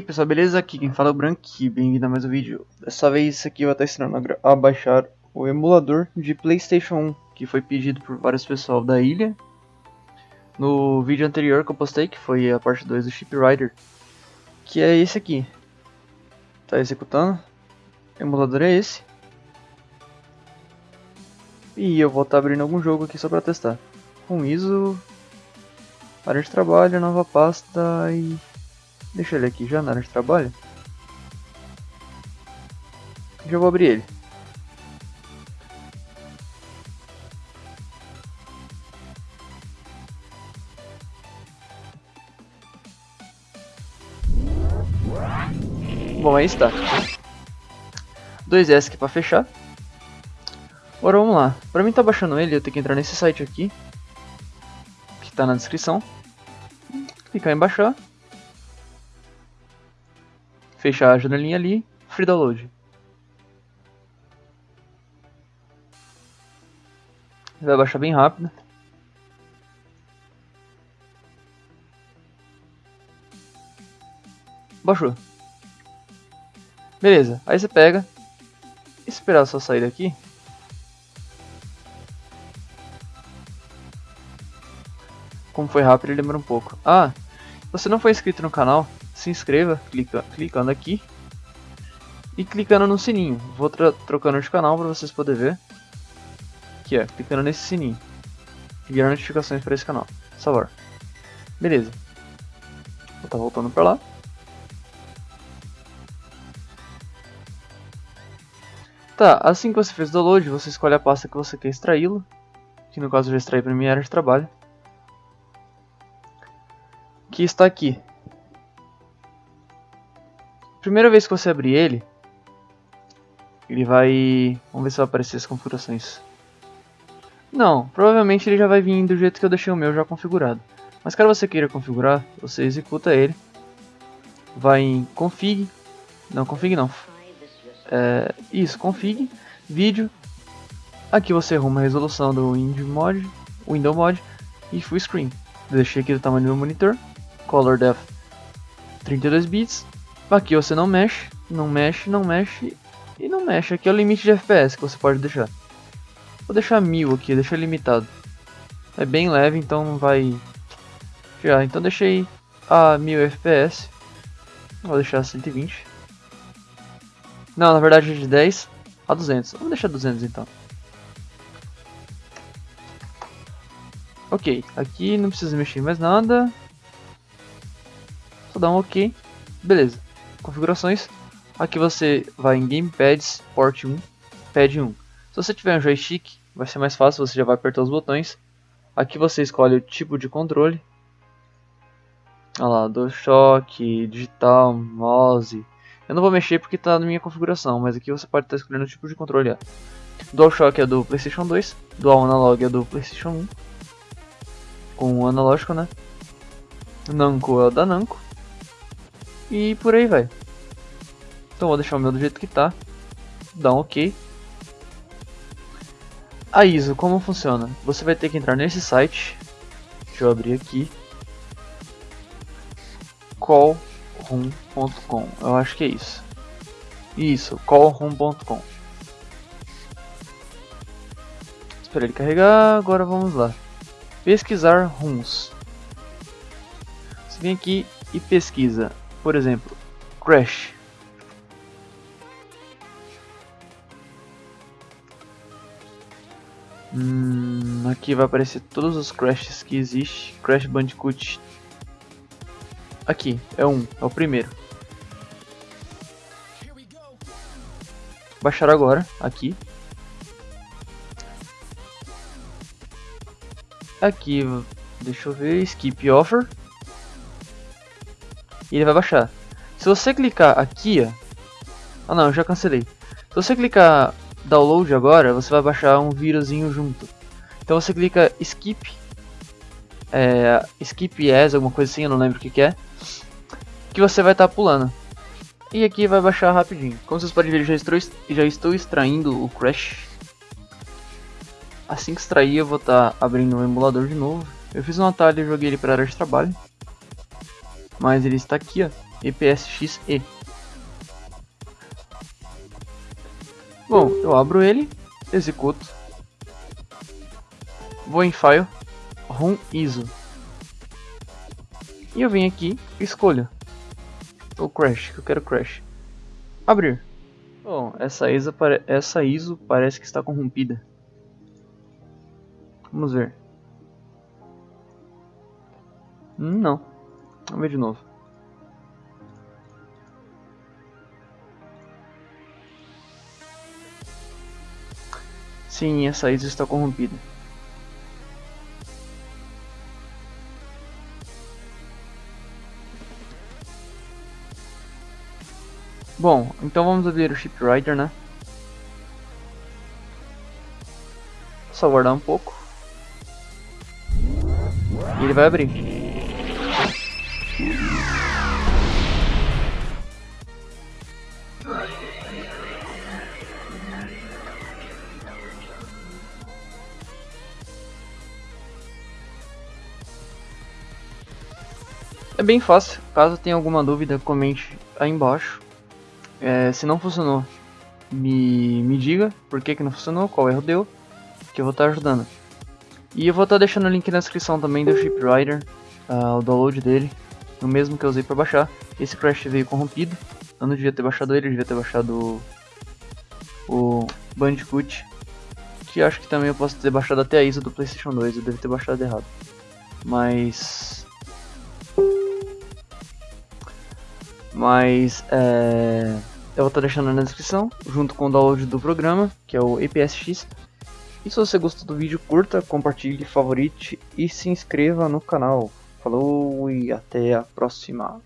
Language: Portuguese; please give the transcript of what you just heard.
aí pessoal, beleza? Aqui quem fala é o Branqui, bem-vindo a mais um vídeo. Dessa vez aqui vai estar ensinando a baixar o emulador de Playstation 1 Que foi pedido por vários pessoal da ilha. No vídeo anterior que eu postei, que foi a parte 2 do Chip Rider Que é esse aqui. Tá executando. O emulador é esse. E eu vou estar abrindo algum jogo aqui só pra testar. Com ISO Área de trabalho, nova pasta e Deixa ele aqui já na área de trabalho. Já vou abrir ele. Bom, aí está. 2S aqui para fechar. Agora vamos lá. Para mim tá baixando ele, eu tenho que entrar nesse site aqui. Que está na descrição. Clicar em baixar fechar a janelinha ali, free download. Vai baixar bem rápido. Baixou. Beleza, aí você pega, esperar só sair daqui. Como foi rápido, ele demora um pouco. Ah, você não foi inscrito no canal, se inscreva clica, clicando aqui e clicando no sininho. Vou trocando de canal para vocês poderem ver. Aqui, ó, clicando nesse sininho. E gerar notificações para esse canal. Salvar. Beleza. Vou estar tá voltando para lá. Tá, assim que você fez o download, você escolhe a pasta que você quer extraí-lo. Que no caso eu já extraí para minha área de trabalho. Que está aqui. Primeira vez que você abrir ele, ele vai... Vamos ver se vai aparecer as configurações. Não, provavelmente ele já vai vir do jeito que eu deixei o meu já configurado. Mas caso você queira configurar, você executa ele. Vai em config, não config não. É, isso, config, vídeo. Aqui você arruma a resolução do Windows Mod, Window Mod e Full Screen. Deixei aqui do tamanho do meu monitor. Color Depth 32 bits Aqui você não mexe, não mexe, não mexe e não mexe. Aqui é o limite de FPS que você pode deixar. Vou deixar 1000 aqui, deixar limitado. É bem leve, então não vai... Já, então deixei a 1000 FPS. Vou deixar 120. Não, na verdade é de 10 a 200. Vamos deixar 200 então. Ok, aqui não precisa mexer mais nada. Só dar um ok. Beleza configurações, aqui você vai em Gamepads, Port 1, Pad 1. Se você tiver um joystick, vai ser mais fácil, você já vai apertar os botões. Aqui você escolhe o tipo de controle. Olha lá, DualShock, digital, mouse. Eu não vou mexer porque está na minha configuração, mas aqui você pode estar tá escolhendo o tipo de controle. Ó. DualShock é do PlayStation 2, Dual Analog é do PlayStation 1. Com o analógico, né? Namco é o da Namco. E por aí vai. Então vou deixar o meu do jeito que tá. Dá um ok. A ISO, como funciona? Você vai ter que entrar nesse site. Deixa eu abrir aqui. callroom.com Eu acho que é isso. Isso, callroom.com Espera ele carregar, agora vamos lá. Pesquisar rooms. Você vem aqui e pesquisa por exemplo, Crash. Hum, aqui vai aparecer todos os Crashes que existe. Crash Bandicoot. Aqui, é um, é o primeiro. Baixar agora, aqui. Aqui, deixa eu ver, Skip Offer e ele vai baixar. Se você clicar aqui, ó... Ah não, eu já cancelei. Se você clicar download agora, você vai baixar um vírusinho junto. Então você clica skip, é, skip as, alguma coisa assim, eu não lembro o que, que é. Que você vai estar tá pulando. E aqui vai baixar rapidinho. Como vocês podem ver, já estou, já estou extraindo o Crash. Assim que extrair, eu vou estar tá abrindo o emulador de novo. Eu fiz um atalho e joguei ele para área de trabalho. Mas ele está aqui, ó. EPSXE. Bom, eu abro ele, executo, vou em File, ROM ISO. E eu venho aqui escolho o Crash, que eu quero Crash. Abrir. Bom, essa ISO, essa ISO parece que está corrompida. Vamos ver. Hum, não. Vamos ver de novo. Sim, essa ISO está corrompida. Bom, então vamos abrir o Shipwriter, né? Só guardar um pouco. E ele vai abrir. É bem fácil, caso tenha alguma dúvida comente aí embaixo. É, se não funcionou, me, me diga por que, que não funcionou, qual erro deu, que eu vou estar ajudando. E eu vou estar deixando o link na descrição também do Shipwriter, uh, o download dele, o mesmo que eu usei para baixar. Esse Crash veio corrompido, eu não devia ter baixado ele, eu devia ter baixado o, o Bandicoot, que acho que também eu posso ter baixado até a ISO do Playstation 2, eu devo ter baixado errado. Mas Mas é, eu vou estar deixando na descrição, junto com o download do programa, que é o APSX. E se você gostou do vídeo, curta, compartilhe, favorite e se inscreva no canal. Falou e até a próxima.